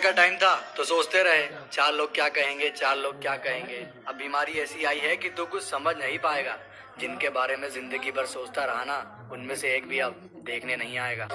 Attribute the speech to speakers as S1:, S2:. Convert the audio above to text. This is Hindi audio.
S1: का टाइम था। तो सोचते रहे, चार लोग क्या कहेंगे, चार लोग क्या कहेंगे। अब बीमारी ऐसी आई है कि तू कुछ समझ नहीं पाएगा। जिनके बारे में ज़िंदगी भर सोचता रहा ना, उनमें से एक भी अब देखने नहीं आएगा।